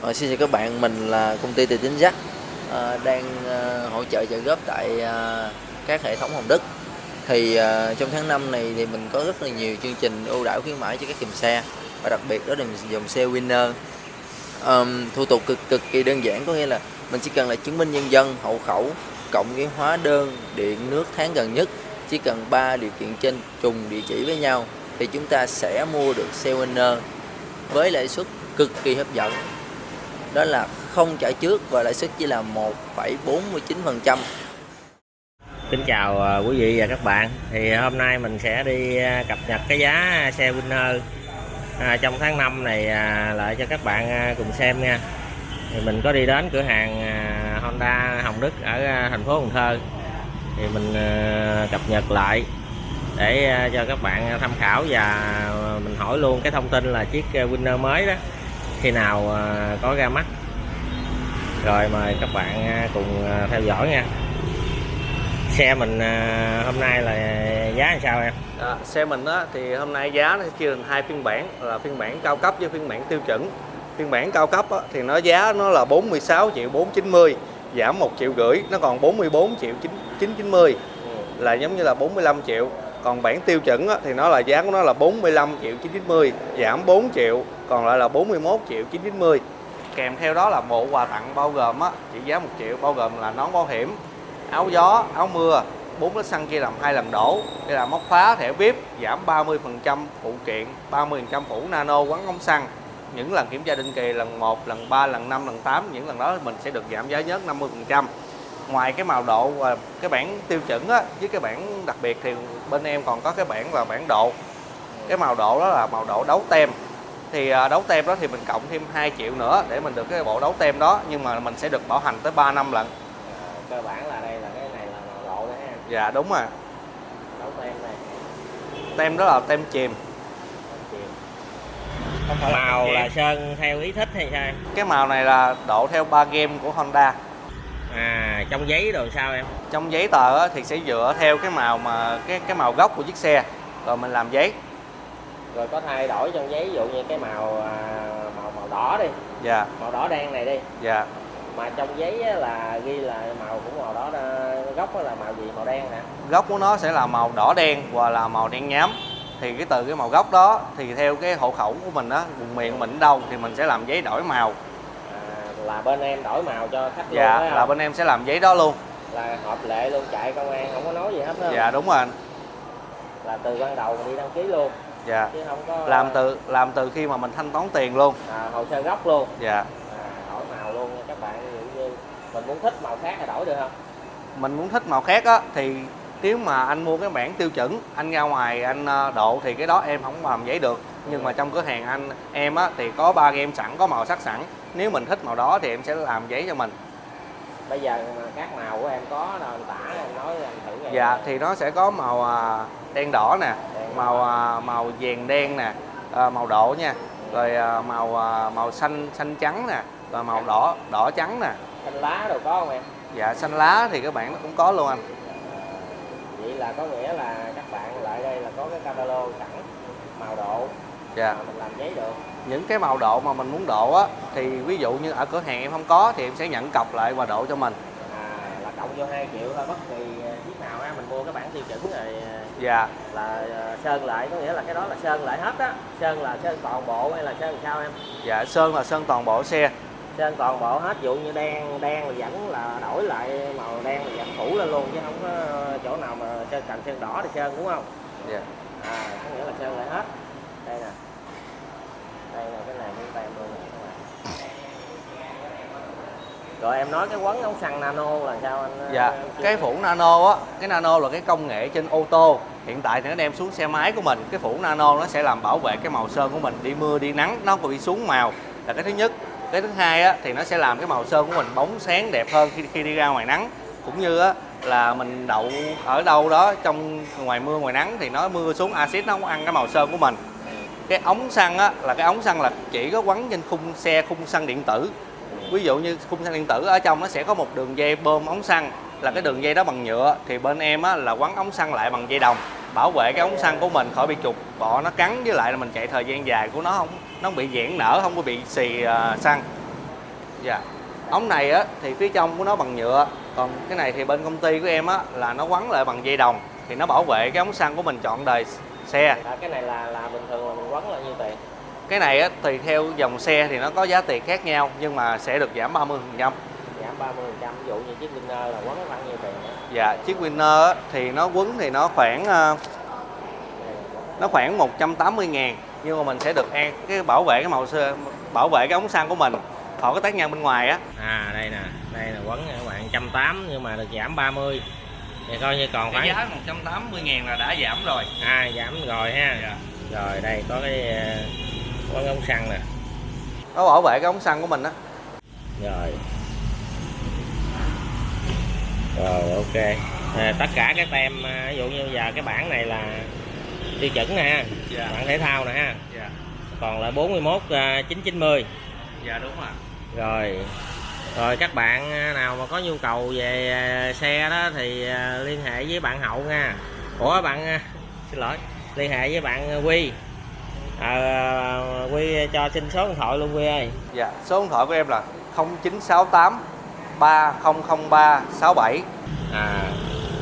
Ờ, xin chào các bạn, mình là công ty Tài chính Jack à, đang à, hỗ trợ trợ góp tại à, các hệ thống Hồng Đức. Thì à, trong tháng 5 này thì mình có rất là nhiều chương trình ưu đãi khuyến mãi cho các dòng xe và đặc biệt đó là dòng xe Winner. À, thủ tục cực cực kỳ đơn giản có nghĩa là mình chỉ cần là chứng minh nhân dân, hộ khẩu cộng với hóa đơn, điện, nước tháng gần nhất. Chỉ cần ba điều kiện trên trùng địa chỉ với nhau thì chúng ta sẽ mua được xe Winner với lãi suất cực kỳ hấp dẫn đó là không trả trước và lãi suất chỉ là 1,49%. Kính chào à, quý vị và các bạn. Thì à, hôm nay mình sẽ đi à, cập nhật cái giá xe Winner. À, trong tháng 5 này à, lại cho các bạn cùng xem nha. Thì mình có đi đến cửa hàng Honda Hồng Đức ở thành phố Cần Thơ. Thì mình cập nhật lại để cho các bạn tham khảo và mình hỏi luôn cái thông tin là chiếc Winner mới đó khi nào à, có ra mắt. Rồi mời các bạn à, cùng à, theo dõi nha. Xe mình hôm nay là giá làm sao em? À, xe mình á, thì hôm nay giá nó chia thành hai phiên bản là phiên bản cao cấp với phiên bản tiêu chuẩn. Phiên bản cao cấp á, thì nó giá nó là 46 triệu 490 giảm 1 triệu rưỡi nó còn 44 triệu 9, 990 là giống như là 45 triệu còn bản tiêu chuẩn thì nó là giá của nó là 45 triệu 990 giảm 4 triệu còn lại là 41 triệu 990 kèm theo đó là bộ quà tặng bao gồm á, trị giá 1 triệu bao gồm là nón bảo hiểm áo gió áo mưa 4 lít xăng chia làm hai lần đổ đây là móc phá thẻ VIP giảm 30% phụ kiện 30% phủ nano quán ống xăng. Những lần kiểm tra định kỳ lần 1 lần 3 lần 5 lần 8 những lần đó mình sẽ được giảm giá nhất 50% ngoài cái màu độ và cái bản tiêu chuẩn á, với cái bản đặc biệt thì bên em còn có cái bản là bản độ. Cái màu độ đó là màu độ đấu tem. Thì à, đấu tem đó thì mình cộng thêm 2 triệu nữa để mình được cái bộ đấu tem đó nhưng mà mình sẽ được bảo hành tới 3 năm lận. À, cơ bản là đây là cái này là màu độ đấy em dạ đúng rồi. Đấu tem này. Tem đó là tem chìm. Màu là sơn theo ý thích hay sao cái màu này là độ theo ba game của Honda à trong giấy đồ sao em? Trong giấy tờ á, thì sẽ dựa theo cái màu mà cái cái màu gốc của chiếc xe. Rồi mình làm giấy. Rồi có thay đổi trong giấy ví dụ như cái màu à, màu màu đỏ đi. Dạ. Màu đỏ đen này đi. Dạ. Mà trong giấy á là ghi là màu của màu đỏ đó, gốc á là màu gì? Màu đen hả gốc của nó sẽ là màu đỏ đen hoặc là màu đen nhám. Thì cái từ cái màu gốc đó thì theo cái hộ khẩu của mình á vùng miền mình đâu thì mình sẽ làm giấy đổi màu là bên em đổi màu cho khách luôn dạ không? là bên em sẽ làm giấy đó luôn. Là hợp lệ luôn chạy công an không có nói gì hết đó dạ đúng rồi anh. Là từ ban đầu mình đi đăng ký luôn. Dạ. Chứ không có làm từ làm từ khi mà mình thanh toán tiền luôn. À, hồ sơ gốc luôn. Dạ. À, đổi màu luôn nha các bạn. Ví dụ như mình muốn thích màu khác thì đổi được không? Mình muốn thích màu khác á thì nếu mà anh mua cái bản tiêu chuẩn anh ra ngoài anh ờ, độ thì cái đó em không làm giấy được. Nhưng mà trong cửa hàng anh em á thì có ba game sẵn có màu sắc sẵn nếu mình thích màu đó thì em sẽ làm giấy cho mình. Bây giờ các màu của em có đâu anh tả em nói em thử nghe dạ thì nó sẽ có màu à, đen đỏ nè Đen màu à, màu vàng đen nè à, màu độ nha. Rồi màu màu xanh xanh trắng nè và màu đỏ đỏ trắng nè. Xanh lá đồ có không em? Dạ xanh lá thì các bạn nó cũng có luôn anh. Vậy là có nghĩa là các bạn lại đây là có cái catalog sẵn màu độ. Dạ. Mình làm giấy được những cái màu độ mà mình muốn độ á thì ví dụ như ở cửa hàng em không có thì em sẽ nhận cọc lại và độ cho mình. À, là cộng vô 2 triệu thôi bất kỳ chiếc nào á mình mua cái bản tiêu chuẩn rồi ờ, dạ. là ờ, sơn lại có nghĩa là cái đó là sơn lại hết á. Sơn là sơn toàn bộ hay là sơn sao em? Dạ sơn là sơn toàn bộ xe. Sơn toàn bộ hết ví dụ như đen đen là vẫn là đổi lại màu đen là vẫn phủ lên luôn chứ không có chỗ nào mà sơn cần sơn đỏ thì sơn đúng không? Dạ. À có nghĩa là sơn lại hết. Đây nè đây là cái này miếng tem luôn các bạn rồi em nói cái quấn ống xăng nano là sao anh dạ chưa cái phủ nano á cái nano là cái công nghệ trên ô tô. Hiện tại thì nó đem xuống xe máy của mình. Cái phủ nano nó sẽ làm bảo vệ cái màu sơn của mình đi mưa đi nắng nó không bị xuống màu. Là cái thứ nhất. Cái thứ hai á thì nó sẽ làm cái màu sơn của mình bóng sáng đẹp hơn khi khi đi ra ngoài nắng. Cũng như á là mình đậu ở đâu đó trong ngoài mưa ngoài nắng thì nó mưa xuống axit nó không ăn cái màu sơn của mình cái ống xăng á là cái ống xăng là chỉ có quấn trên khung xe khung xăng điện tử. Ví dụ như khung xăng điện tử ở trong nó sẽ có một đường dây bơm ống xăng. Là cái đường dây đó bằng nhựa thì bên em á là quấn ống xăng lại bằng dây đồng bảo vệ cái ống xăng của mình khỏi bị trục. Bọ nó cắn với lại là mình chạy thời gian dài của nó không nó không bị giãn nở không có bị xì uh, xăng. Dạ. Ống này á thì phía trong của nó bằng nhựa. Còn cái này thì bên công ty của em á là nó quấn lại bằng dây đồng thì nó bảo vệ cái ống xăng của mình chọn đời xe. À, cái này là là bình thường là mình quấn là nhiêu tiền? Cái này á tùy theo dòng xe thì nó có giá tiền khác nhau nhưng mà sẽ được giảm 30 phần trăm. Giảm 30 phần trăm ví dụ như chiếc Winner là quấn bao nhiêu tiền nữa? dạ chiếc Winner á, thì nó quấn thì nó khoảng ờ, nó khoảng 180 ngàn nhưng mà mình sẽ được an cái bảo vệ cái màu sơ bảo vệ cái ống xăng của mình. Khỏi cái tác nhân bên ngoài á. À đây nè đây là quấn các bạn 180 nhưng mà được giảm 30 thì coi như còn khoảng giá 180 ngàn là đã giảm rồi. À giảm rồi ha. Dạ. rồi đây có cái ờ, quấn ống xăng nè. Nó bảo vệ cái ống xăng của mình á. Rồi. Rồi ok. À, tất cả các tem à, ví dụ như giờ cái bảng này là tiêu chuẩn nè ha. Dạ. bảng thể thao nè ha. Dạ. Còn là 41 à, 990 dạ đúng rồi rồi rồi các bạn à, nào mà có nhu cầu về à, xe đó thì à, liên hệ với bạn hậu nha. Ủa bạn xin lỗi liên hệ với bạn quy. À, quy cho xin số điện thoại luôn quy ơi. Dạ số điện thoại của em là 0968 3003 67 à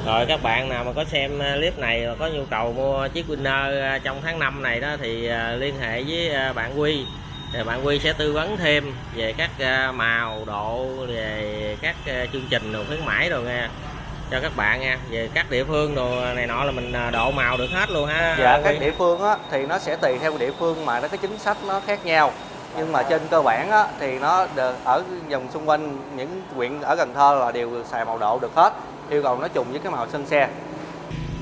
rồi các bạn nào mà có xem clip này và có nhu cầu mua chiếc Winner trong tháng 5 này đó thì liên hệ với bạn Quy thì bạn Quy sẽ tư vấn thêm về các à, màu độ về các à, chương trình đồ khuyến mãi rồi nha cho các bạn nha về các địa phương đồ này nọ là mình à, độ màu được hết luôn ha dạ các địa phương á thì nó sẽ tùy theo địa phương mà nó cái chính sách nó khác nhau. Nhưng mà trên cơ bản á thì nó được ở vùng xung quanh những huyện ở Cần Thơ là đều xài màu độ được hết yêu cầu nó trùng với cái màu sân xe.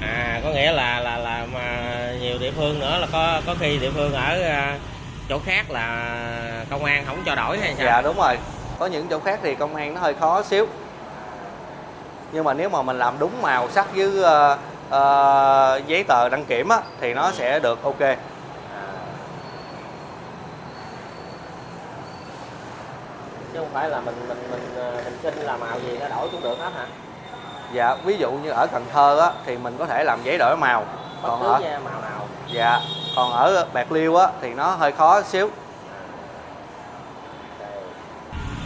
À có nghĩa là là là mà nhiều địa phương nữa là có có khi địa phương ở chỗ khác là công an không cho đổi hay sao? Dạ đúng rồi. Có những chỗ khác thì công an nó hơi khó xíu. Nhưng mà nếu mà mình làm đúng màu sắc với ờ, ờ, giấy tờ đăng kiểm á thì nó sẽ được ok. Chứ không phải là mình mình mình ờ, mình xin là màu gì nó đổi cũng được hết hả? Dạ ví dụ như ở Cần Thơ á thì mình có thể làm giấy đổi màu. Bất còn ở màu nào dạ còn ở Bạc Liêu á thì nó hơi khó xíu.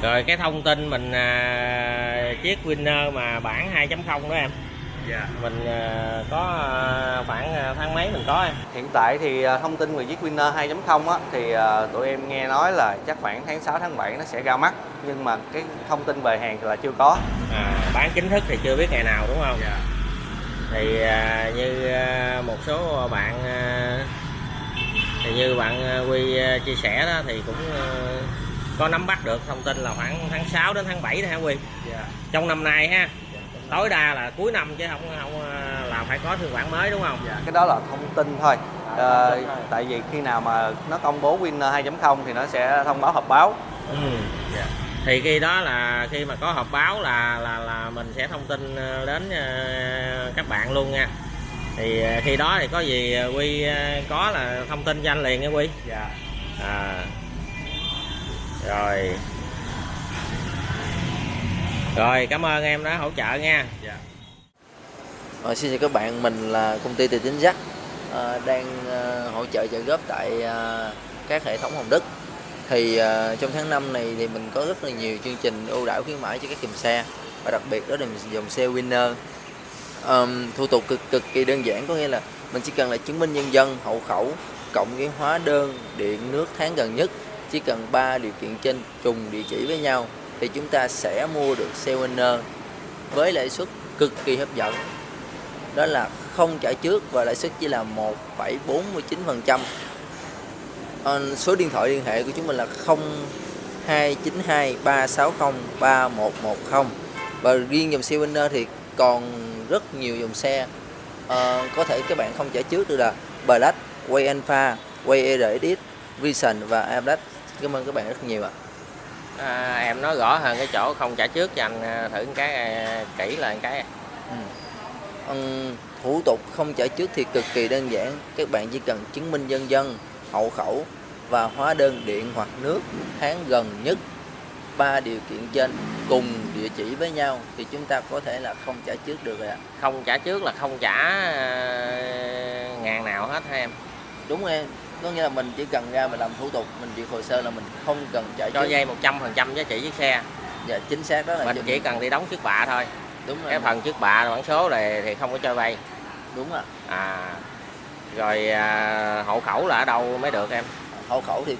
Rồi cái thông tin mình à, chiếc Winner mà bản 2.0 đó em. Dạ. Mình à, có à, khoảng à, tháng mấy mình có em? Hiện tại thì thông tin về chiếc Winner 2.0 á thì tụi em nghe nói là chắc khoảng tháng 6 tháng 7 nó sẽ ra mắt nhưng mà cái thông tin về hàng thì là chưa có. À, bán chính thức thì chưa biết ngày nào đúng không? Dạ thì à, như à, một số bạn à, thì như bạn à, Quy à, chia sẻ đó thì cũng à, có nắm bắt được thông tin là khoảng tháng 6 đến tháng 7 đó hả Quy dạ trong năm nay ha tối đa là cuối năm chứ không không à, là phải có phiên bản mới đúng không Dạ, cái đó là thông tin thôi. À, Ờ, thông tin thôi. tại vì khi nào mà nó công bố Winner 2.0 thì nó sẽ thông báo họp báo. ừ. Thì khi đó là khi mà có họp báo là là là mình sẽ thông tin ờ, đến ờ, các bạn luôn nha thì ờ, khi đó thì có gì quy có là thông tin cho anh liền nha quy Dạ. à rồi rồi cảm ơn em đã hỗ trợ nha Dạ. Ờ, xin chào các bạn, mình là công ty tài chính ờ, đang hỗ trợ trợ góp tại các hệ thống Hồng Đức. Thì uh, trong tháng 5 này thì mình có rất là nhiều chương trình ưu đãi khuyến mãi cho các dòng xe và đặc biệt đó là dòng xe Winner. um, thủ tục cực cực kỳ đơn giản có nghĩa là mình chỉ cần là chứng minh nhân dân, hộ khẩu cộng với hóa đơn điện nước tháng gần nhất chỉ cần ba điều kiện trên trùng địa chỉ với nhau thì chúng ta sẽ mua được xe Winner với lãi suất cực kỳ hấp dẫn đó là không trả trước và lãi suất chỉ là 1,49%. Ờ, số điện thoại liên hệ của chúng mình là 0292 360 3110 và riêng dòng xe Winner thì còn rất nhiều dòng xe Ờ, có thể các bạn không trả trước được là Black, Way Alpha, Way RX, Vision và Ablack. Cảm ơn các bạn rất nhiều ạ. à, em nói rõ hơn cái chỗ không trả trước cho anh ờ, thử cái ờ, kỹ là cái Ừ. Thủ tục không trả trước thì cực kỳ đơn giản các bạn chỉ cần chứng minh nhân dân hộ khẩu và hóa đơn điện hoặc nước tháng gần nhất. Ba điều kiện trên cùng địa chỉ với nhau thì chúng ta có thể là không trả trước được rồi ạ. Không trả trước là không trả ờ, ngàn nào hết ha em? Đúng em. Có nghĩa là mình chỉ cần ra mình làm thủ tục mình duyệt hồ sơ là mình không cần trả cho trước. vay 100% giá trị chiếc xe. Dạ chính xác đó là mình chỉ cần đi đóng trước bạ thôi. Đúng rồi. cái phần trước bạ bản số này thì không có cho vay. Đúng rồi à rồi à, hộ khẩu là ở đâu mới được em? Hộ khẩu thì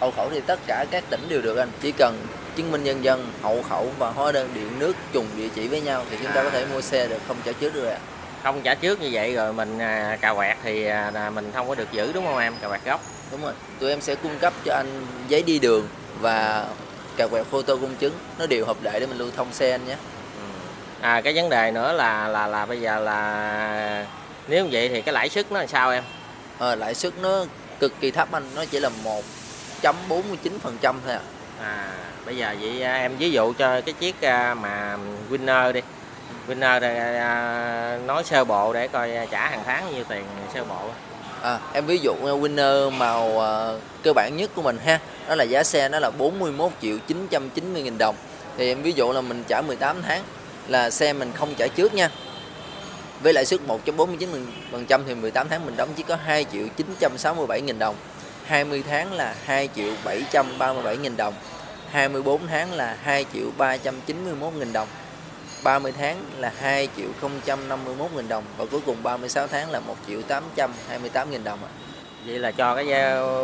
hộ khẩu thì tất cả các tỉnh đều được anh. Chỉ cần chứng minh nhân dân hộ khẩu và hóa đơn điện nước trùng địa chỉ với nhau thì chúng ta À. có thể mua xe được không trả trước được ạ. Không trả trước như vậy rồi mình à, cà quẹt thì à, mình không có được giữ đúng không em? Cà quẹt gốc. Đúng rồi. Tụi em sẽ cung cấp cho anh giấy đi đường và cà quẹt photo công chứng. Nó đều hợp lệ để mình lưu thông xe anh nhé. Ừ. à cái vấn đề nữa là là là bây giờ là nếu như vậy thì cái lãi suất nó làm sao em? Ờ, lãi suất nó cực kỳ thấp anh nó chỉ là 1.49% thôi ạ. À bây giờ vậy à, em ví dụ cho cái chiếc à, mà winner đi. Winner à, nói sơ bộ để coi trả hàng tháng nhiêu tiền sơ bộ. À, em ví dụ uh, winner màu ờ, cơ bản nhất của mình ha đó là giá xe nó là 41 triệu 990 nghìn đồng. Thì em ví dụ là mình trả 18 tháng là xe mình không trả trước nha với lãi suất 1.49% thì 18 tháng mình đóng chỉ có 2 triệu 967 nghìn đồng. 20 tháng là 2 triệu 737 nghìn đồng. 24 tháng là 2 triệu 391 nghìn đồng. 30 tháng là 2 triệu 051 nghìn đồng. Và cuối cùng 36 tháng là 1 triệu 828 nghìn đồng ạ. vậy là cho cái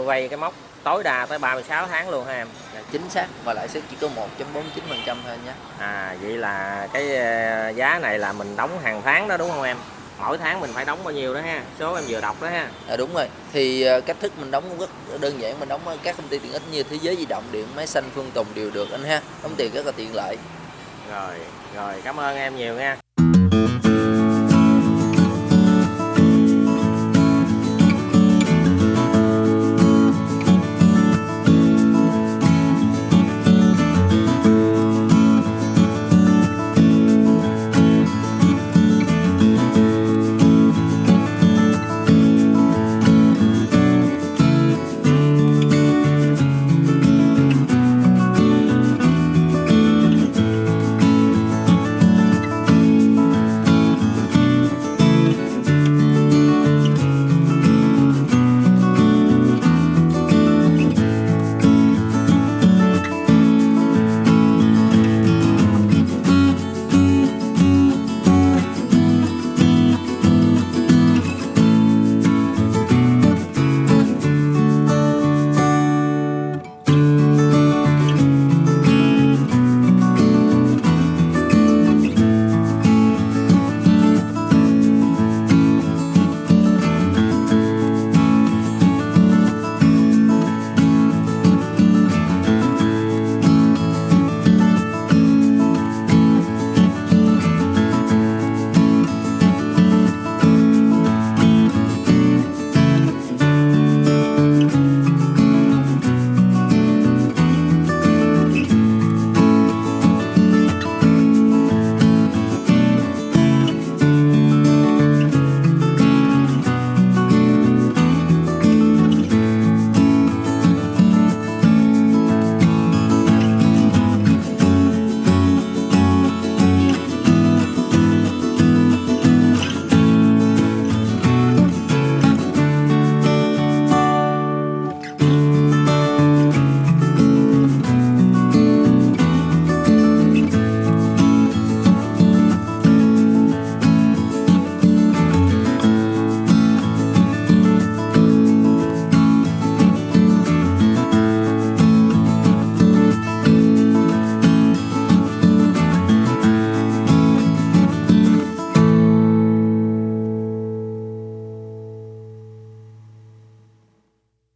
vay cái mốc tối đa tới 36 tháng luôn ha em chính xác và lãi suất chỉ có 1.49% thôi nhé. à vậy là cái à, giá này là mình đóng hàng tháng đó đúng không em mỗi tháng mình phải đóng bao nhiêu đó ha số em vừa đọc đó ha À, đúng rồi. Thì ờ, cách thức mình đóng cũng rất đơn giản, mình đóng các công ty tiện ích như Thế giới di động, điện máy xanh, Phương Tùng đều được anh ha. Đóng tiền rất là tiện lợi. rồi rồi cảm ơn em nhiều nha